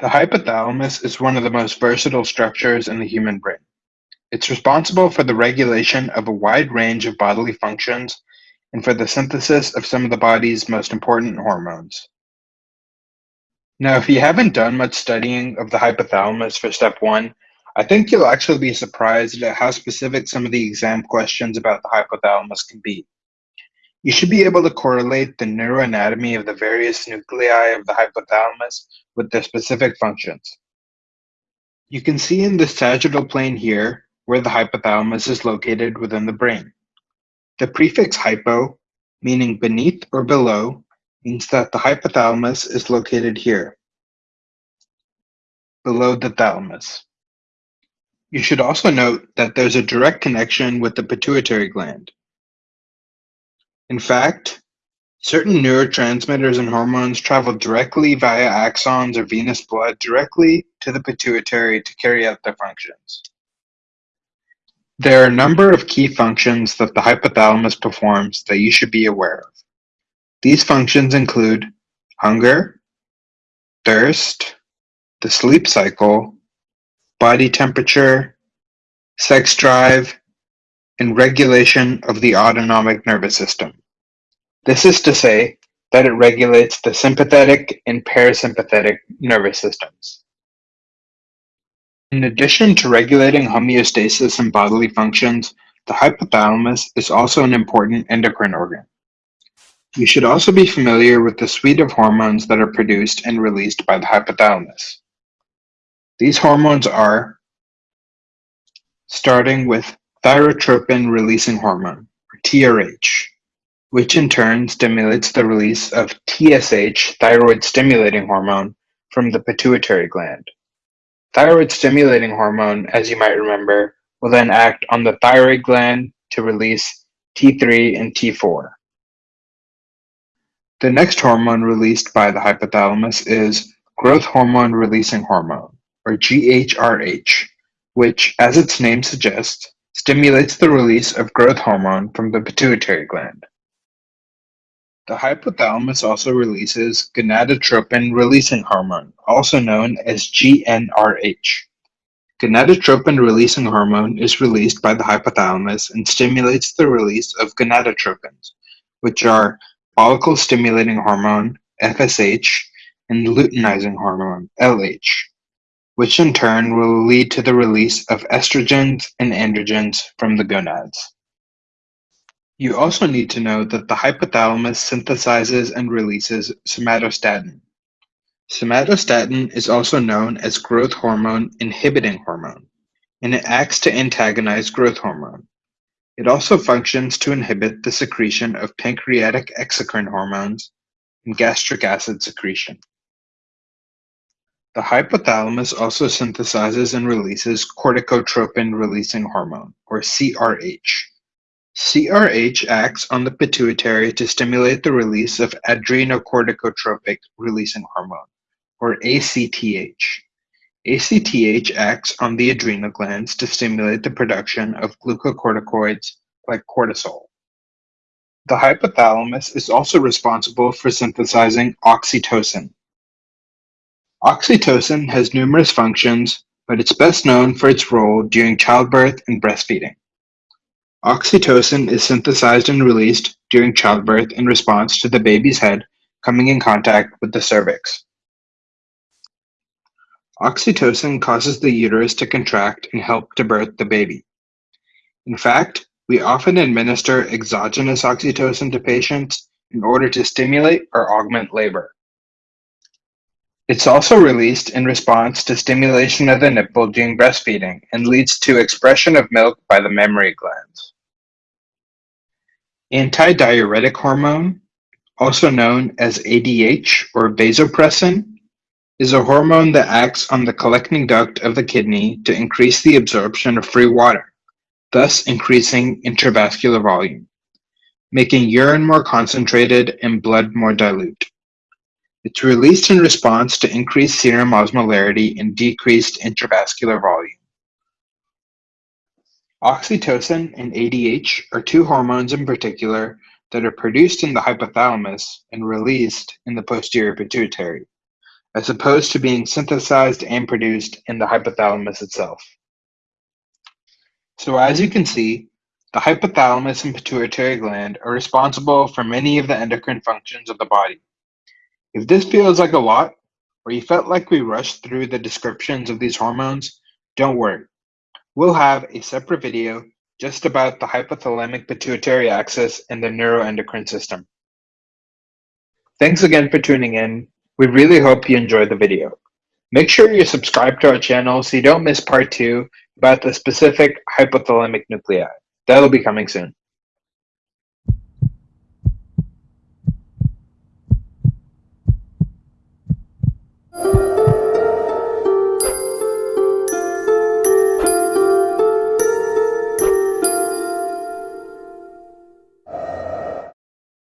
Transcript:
The hypothalamus is one of the most versatile structures in the human brain. It's responsible for the regulation of a wide range of bodily functions and for the synthesis of some of the body's most important hormones. Now, if you haven't done much studying of the hypothalamus for step one, I think you'll actually be surprised at how specific some of the exam questions about the hypothalamus can be. You should be able to correlate the neuroanatomy of the various nuclei of the hypothalamus with their specific functions. You can see in the sagittal plane here where the hypothalamus is located within the brain. The prefix hypo, meaning beneath or below, means that the hypothalamus is located here, below the thalamus. You should also note that there's a direct connection with the pituitary gland. In fact, certain neurotransmitters and hormones travel directly via axons or venous blood directly to the pituitary to carry out their functions. There are a number of key functions that the hypothalamus performs that you should be aware of. These functions include hunger, thirst, the sleep cycle, body temperature, sex drive, and regulation of the autonomic nervous system. This is to say that it regulates the sympathetic and parasympathetic nervous systems. In addition to regulating homeostasis and bodily functions, the hypothalamus is also an important endocrine organ. You should also be familiar with the suite of hormones that are produced and released by the hypothalamus. These hormones are, starting with thyrotropin-releasing hormone, or TRH, which in turn stimulates the release of TSH, thyroid-stimulating hormone, from the pituitary gland. Thyroid-stimulating hormone, as you might remember, will then act on the thyroid gland to release T3 and T4. The next hormone released by the hypothalamus is growth hormone releasing hormone, or GHRH, which, as its name suggests, stimulates the release of growth hormone from the pituitary gland. The hypothalamus also releases gonadotropin releasing hormone, also known as GnRH. Gonadotropin releasing hormone is released by the hypothalamus and stimulates the release of gonadotropins, which are follicle-stimulating hormone, FSH, and luteinizing hormone, LH, which in turn will lead to the release of estrogens and androgens from the gonads. You also need to know that the hypothalamus synthesizes and releases somatostatin. Somatostatin is also known as growth hormone inhibiting hormone, and it acts to antagonize growth hormone. It also functions to inhibit the secretion of pancreatic exocrine hormones and gastric acid secretion. The hypothalamus also synthesizes and releases corticotropin-releasing hormone, or CRH. CRH acts on the pituitary to stimulate the release of adrenocorticotropic-releasing hormone, or ACTH. ACTH acts on the adrenal glands to stimulate the production of glucocorticoids like cortisol. The hypothalamus is also responsible for synthesizing oxytocin. Oxytocin has numerous functions, but it's best known for its role during childbirth and breastfeeding. Oxytocin is synthesized and released during childbirth in response to the baby's head coming in contact with the cervix. Oxytocin causes the uterus to contract and help to birth the baby. In fact, we often administer exogenous oxytocin to patients in order to stimulate or augment labor. It's also released in response to stimulation of the nipple during breastfeeding and leads to expression of milk by the mammary glands. Antidiuretic hormone, also known as ADH or vasopressin, is a hormone that acts on the collecting duct of the kidney to increase the absorption of free water, thus increasing intravascular volume, making urine more concentrated and blood more dilute. It's released in response to increased serum osmolarity and decreased intravascular volume. Oxytocin and ADH are two hormones in particular that are produced in the hypothalamus and released in the posterior pituitary as opposed to being synthesized and produced in the hypothalamus itself. So as you can see, the hypothalamus and pituitary gland are responsible for many of the endocrine functions of the body. If this feels like a lot, or you felt like we rushed through the descriptions of these hormones, don't worry. We'll have a separate video just about the hypothalamic pituitary axis and the neuroendocrine system. Thanks again for tuning in. We really hope you enjoyed the video. Make sure you subscribe to our channel so you don't miss part two about the specific hypothalamic nuclei. That'll be coming soon.